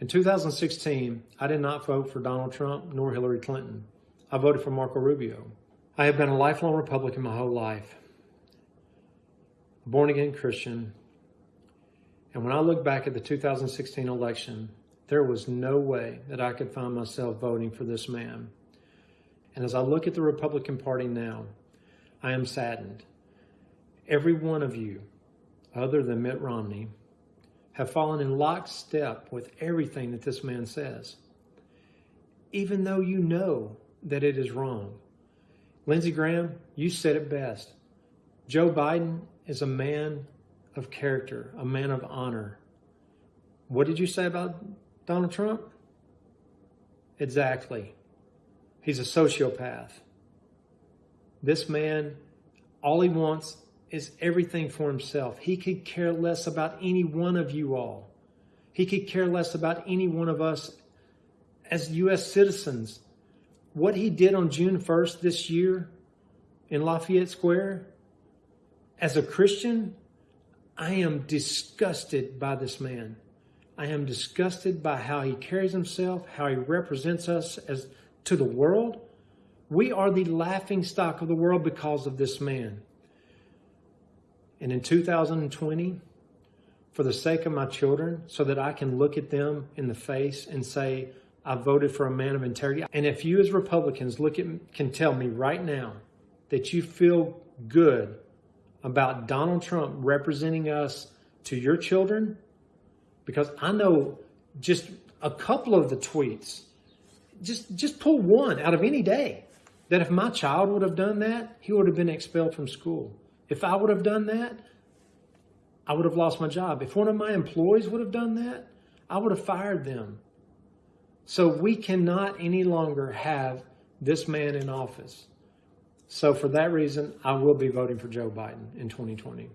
In 2016, I did not vote for Donald Trump nor Hillary Clinton. I voted for Marco Rubio. I have been a lifelong Republican my whole life, born again Christian. And when I look back at the 2016 election, there was no way that I could find myself voting for this man. And as I look at the Republican Party now, I am saddened. Every one of you, other than Mitt Romney, have fallen in lockstep with everything that this man says, even though you know that it is wrong. Lindsey Graham, you said it best. Joe Biden is a man of character, a man of honor. What did you say about Donald Trump? Exactly. He's a sociopath. This man, all he wants is everything for himself. He could care less about any one of you all. He could care less about any one of us as U.S. citizens. What he did on June 1st this year in Lafayette Square, as a Christian, I am disgusted by this man. I am disgusted by how he carries himself, how he represents us as to the world. We are the laughing stock of the world because of this man. And in 2020, for the sake of my children, so that I can look at them in the face and say, I voted for a man of integrity. And if you as Republicans look at can tell me right now that you feel good about Donald Trump representing us to your children, because I know just a couple of the tweets, just just pull one out of any day, that if my child would have done that, he would have been expelled from school. If I would have done that, I would have lost my job. If one of my employees would have done that, I would have fired them. So we cannot any longer have this man in office. So for that reason, I will be voting for Joe Biden in 2020.